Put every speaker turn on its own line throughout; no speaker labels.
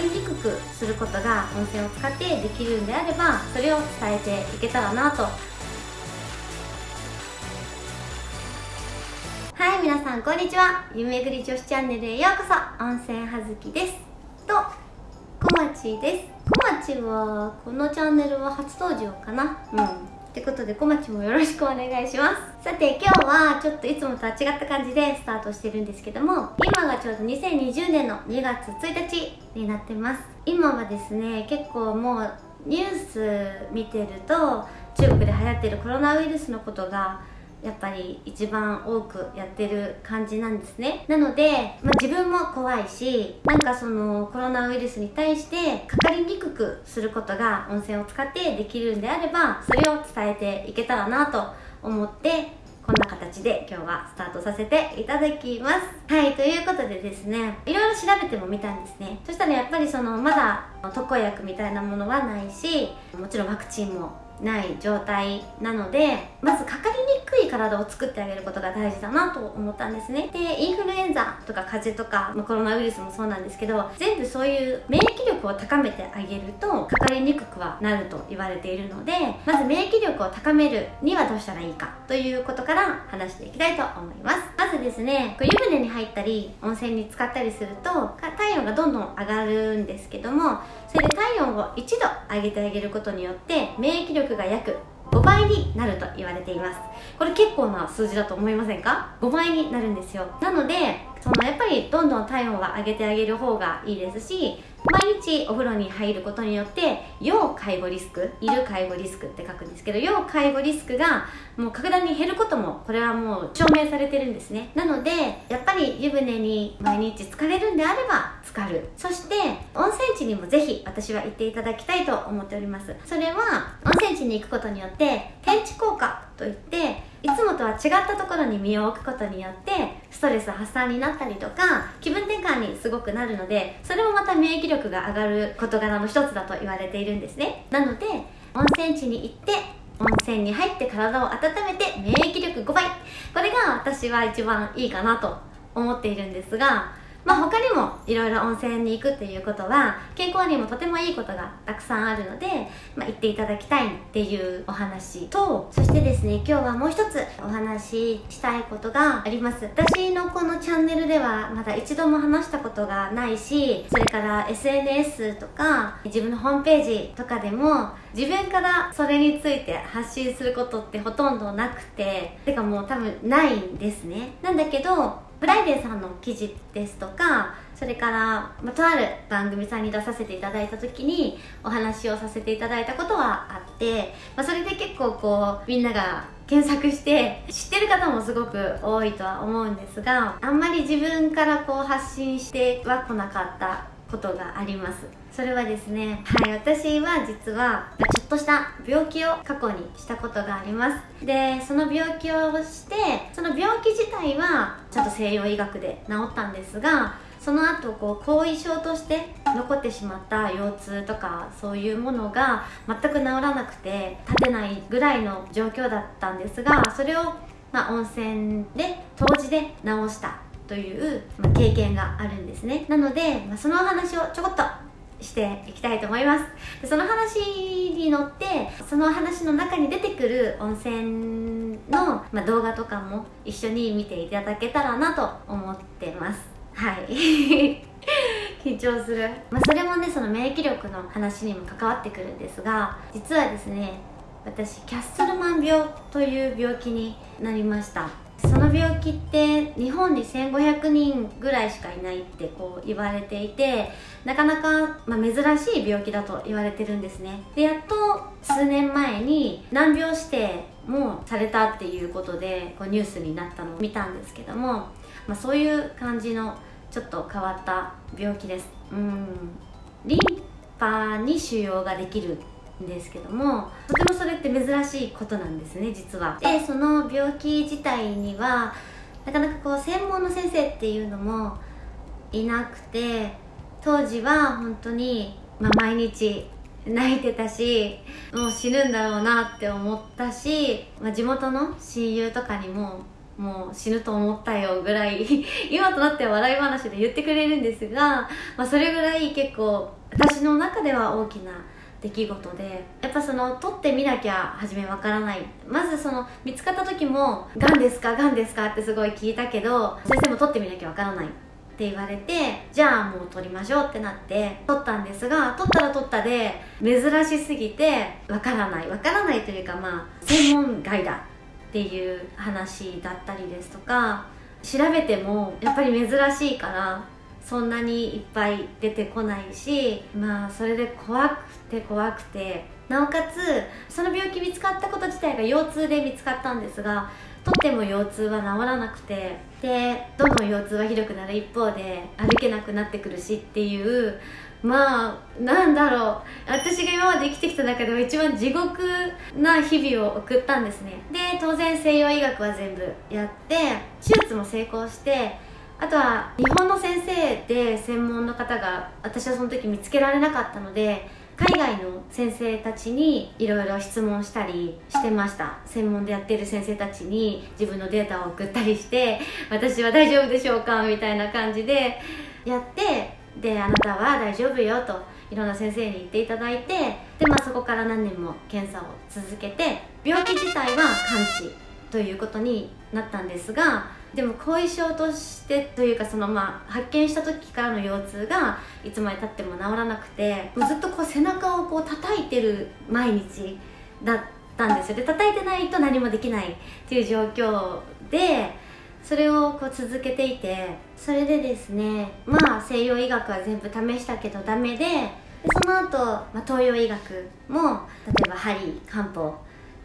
りにくくすることが温泉を使ってできるんであればそれを伝えていけたらなと。はい皆さんこんにちは。夢ぐり女子チャンネルへようこそ。温泉はずきです。と小町です。小町はこのチャンネルは初登場かな。うん。ってことで小町もよろしくお願いします。さて今日はちょっといつもとは違った感じでスタートしてるんですけども今がちょうど2020年の2月1日になってます。今はですね結構もうニュース見てると中国で流行ってるコロナウイルスのことがやっぱり一番多くやってる感じなんですね。なので、まあ、自分も怖いしなんかそのコロナウイルスに対してかかりにくくすることが温泉を使ってできるんであればそれを伝えていけたらなと思ってこんな形で今日はスタートさせていただきます。はいということでですねいろいろ調べてもみたんですね。そしたらやっぱりそのまだ特効薬みたいなものはないしもちろんワクチンもない状態なのでまずかかりにくい体を作ってあげることが大事だなと思ったんですね。でインフルエンザとか風邪とか、まあ、コロナウイルスもそうなんですけど全部そういう免疫力を高めてあげるとかかりにくくはなると言われているのでまず免疫力を高めるにはどうしたらいいかということから話していきたいと思います。まずですね湯船に入ったり温泉に浸かったりすると体温がどんどん上がるんですけどもそれで体温を1度上げてあげることによって免疫力が約5倍になると言われています。これ結構な数字だと思いませんか？5倍になるんですよ。なのでそのやっぱりどんどん体温は上げてあげる方がいいですし毎日お風呂に入ることによって要介護リスクいる介護リスクって書くんですけど要介護リスクがもう格段に減ることもこれはもう証明されてるんですね。なのでやっぱり湯船に毎日浸かれるんであれば浸かる。そして温泉地にもぜひ私は行っていただきたいと思っております。それは温泉地に行くことによって天地効果といっていつもとは違ったところに身を置くことによってストレス発散になったりとか気分転換にすごくなるのでそれもまた免疫力が上がる事柄の一つだと言われているんですね。なので温泉地に行って温泉に入って体を温めて免疫力5倍。これが私は一番いいかなと思っているんですがまあ、他にもいろいろ温泉に行くっていうことは健康にもとてもいいことがたくさんあるので、まあ、行っていただきたいっていうお話とそしてですね今日はもう一つお話ししたいことがあります。私のこのチャンネルではまだ一度も話したことがないしそれから SNS とか自分のホームページとかでも自分からそれについて発信することってほとんどなくててかもう多分ないんですね。なんだけどフライデーさんの記事ですとかそれから、ま、とある番組さんに出させていただいた時にお話をさせていただいたことはあって、まあ、それで結構こうみんなが検索して知ってる方もすごく多いとは思うんですがあんまり自分からこう発信しては来なかったことがあります。それはですねはい私は実はっとした病気を過去にしたことがあります。でその病気をしてその病気自体はちゃんと西洋医学で治ったんですがその後こう後遺症として残ってしまった腰痛とかそういうものが全く治らなくて立てないぐらいの状況だったんですがそれを、まあ、温泉で湯治で治したという、ま経験があるんですね。なので、まあ、そのお話をちょこっとしていきたいと思います。でその話に乗ってその話の中に出てくる温泉の、まあ、動画とかも一緒に見ていただけたらなと思ってます。はい。緊張する、まあ、それもねその免疫力の話にも関わってくるんですが実はですね私キャッスルマン病という病気になりました。その病気って日本に1500人ぐらいしかいないってこう言われていてなかなか、まあ、珍しい病気だと言われてるんですね。でやっと数年前に難病指定もされたっていうことでこうニュースになったのを見たんですけども、まあ、そういう感じのちょっと変わった病気です。うん。リンパに腫瘍ができる。ですけどもとてもそれって珍しいことなんですね実は。でその病気自体にはなかなかこう専門の先生っていうのもいなくて当時は本当に、まあ、毎日泣いてたしもう死ぬんだろうなって思ったし、まあ、地元の親友とかにももう死ぬと思ったよぐらい 今となっては笑い話で言ってくれるんですが、まあ、それぐらい結構私の中では大きな出来事でやっぱその取ってみなきゃ初めわからない。まずその見つかった時も「がんですか？がんですか?」ってすごい聞いたけど先生も取ってみなきゃわからない。って言われてじゃあもう取りましょうってなって取ったんですが取ったら取ったで珍しすぎてわからないわからないというかまあ専門外だっていう話だったりですとか調べてもやっぱり珍しいからそんなにいっぱい出てこないしまあそれで怖くて怖くてなおかつその病気見つかったこと自体が腰痛で見つかったんですがとっても腰痛は治らなくてでどんどん腰痛はひどくなる一方で歩けなくなってくるしっていうまあなんだろう私が今まで生きてきた中では一番地獄な日々を送ったんですね。で当然西洋医学は全部やって手術も成功してあとは日本の先生で専門の方が私はその時見つけられなかったので海外の先生たちにいろいろ質問したりしてました。専門でやってる先生たちに自分のデータを送ったりして私は大丈夫でしょうかみたいな感じでやってであなたは大丈夫よといろんな先生に言っていただいてで、まあ、そこから何年も検査を続けて病気自体は完治ということになったんですがでも後遺症としてというかそのまあ発見した時からの腰痛がいつまでたっても治らなくてずっとこう背中をこう叩いてる毎日だったんですよ。で叩いてないと何もできないっていう状況でそれをこう続けていてそれでですねまあ西洋医学は全部試したけどダメででその後、まあ東洋医学も例えば針漢方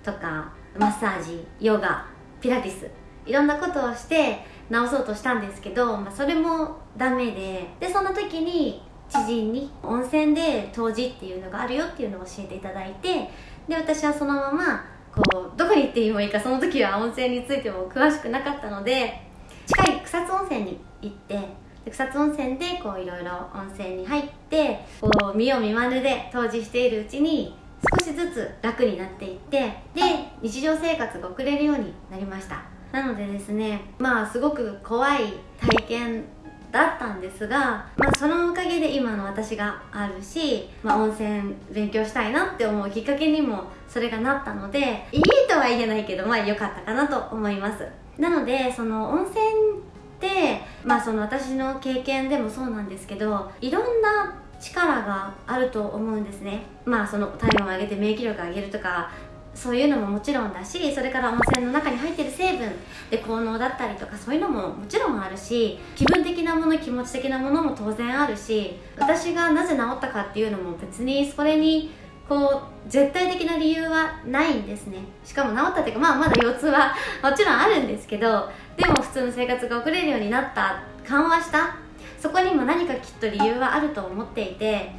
とかマッサージヨガピラティスいろんなことをして治そうとしたんですけど、まあ、それもダメででその時に知人に温泉で湯治っていうのがあるよっていうのを教えていただいてで私はそのままこうどこに行ってもいいかその時は温泉についても詳しくなかったので近い草津温泉に行ってで草津温泉でこういろいろ温泉に入ってこう見よう見まねで湯治しているうちに少しずつ楽になっていってで日常生活が送れるようになりましたなのでですねまあすごく怖い体験だったんですが、まあ、そのおかげで今の私があるし、まあ、温泉勉強したいなって思うきっかけにもそれがなったのでいいとは言えないけどまあ良かったかなと思います。なのでその温泉ってまあその私の経験でもそうなんですけどいろんな力があると思うんですね。まあその体温を上げて免疫力を上げるとかそういうのももちろんだしそれから温泉の中に入ってる成分で効能だったりとかそういうのももちろんあるし気分的なもの気持ち的なものも当然あるし私がなぜ治ったかっていうのも別にそれにこう絶対的な理由はないんですね。しかも治ったっていうかまあまだ腰痛はもちろんあるんですけどでも普通の生活が送れるようになった緩和したそこにも何かきっと理由はあると思っていて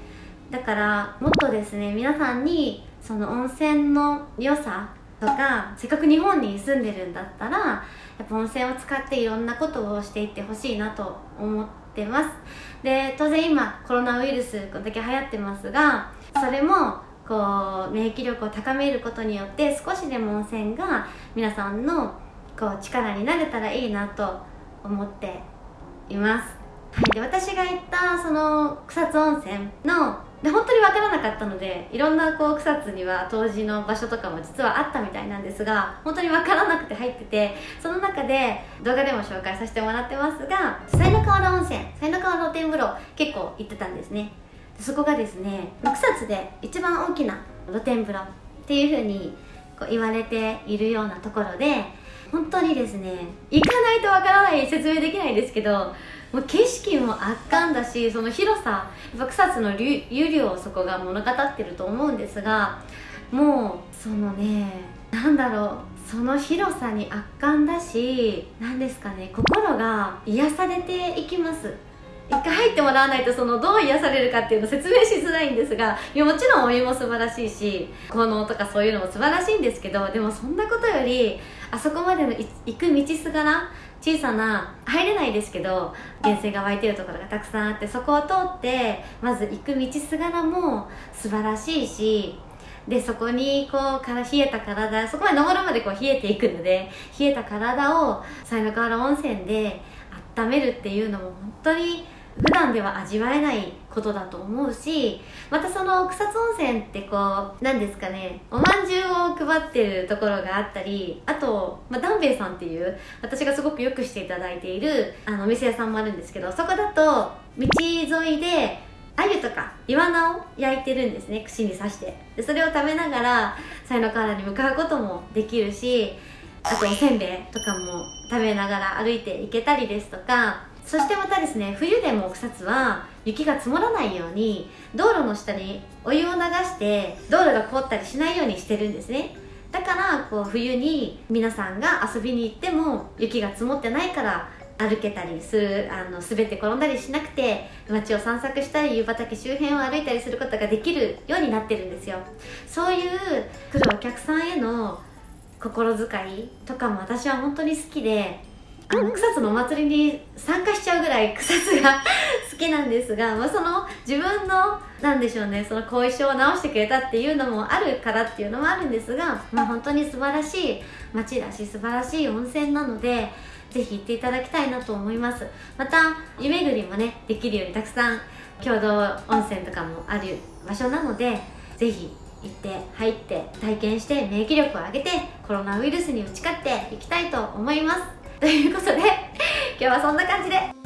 だからもっとですね皆さんにその温泉の良さとかせっかく日本に住んでるんだったらやっぱ温泉を使っていろんなことをしていってほしいなと思ってます。で当然今コロナウイルスこれだけ流行ってますがそれもこう免疫力を高めることによって少しでも温泉が皆さんのこう力になれたらいいなと思っています、はい、で私が行ったその草津温泉ので本当に分からなかったのでいろんなこう草津には当時の場所とかも実はあったみたいなんですが本当に分からなくて入っててその中で動画でも紹介させてもらってますが才の河原温泉才の河原露天風呂結構行ってたんですね。そこがですね草津で一番大きな露天風呂っていうふうにこう言われているようなところで本当にですね行かないとわからない説明できないんですけどもう景色も圧巻だしその広さやっぱ草津の湯量をそこが物語ってると思うんですがもうそのねなんだろうその広さに圧巻だし何ですかね心が癒されていきます。一回入ってもらわないとそのどう癒されるかっていうの説明しづらいんですがいやもちろんお湯も素晴らしいし効能とかそういうのも素晴らしいんですけどでもそんなことよりあそこまでの行く道すがら小さな入れないですけど源泉が湧いてるところがたくさんあってそこを通ってまず行く道すがらも素晴らしいしでそこにこうから冷えた体そこまで登るまでこう冷えていくので冷えた体を犀の河原温泉で温めるっていうのも本当に普段では味わえないことだと思うしまたその草津温泉ってこう何ですかねおまんじゅうを配ってるところがあったりあと、まあ、ダンベイさんっていう私がすごくよくしていただいているあのお店屋さんもあるんですけどそこだと道沿いで鮎とかイワナを焼いてるんですね串に刺して。でそれを食べながら才の河原に向かうこともできるしあとおせんべいとかも食べながら歩いていけたりですとかそしてまたですね冬でも草津は雪が積もらないように道路の下にお湯を流して道路が凍ったりしないようにしてるんですね。だからこう冬に皆さんが遊びに行っても雪が積もってないから歩けたりするあの滑って転んだりしなくて街を散策したり湯畑周辺を歩いたりすることができるようになってるんですよ。そういう来るお客さんへの心遣いとかも私は本当に好きで草津のお祭りに参加しちゃうぐらい草津が 好きなんですが、まあ、その自分のなんでしょうねその後遺症を治してくれたっていうのもあるからっていうのもあるんですが、まあ、本当に素晴らしい街だし素晴らしい温泉なのでぜひ行っていただきたいなと思います。また湯巡りもねできるようにたくさん共同温泉とかもある場所なのでぜひ行って入って体験して免疫力を上げてコロナウイルスに打ち勝っていきたいと思います。ということで今日はそんな感じで。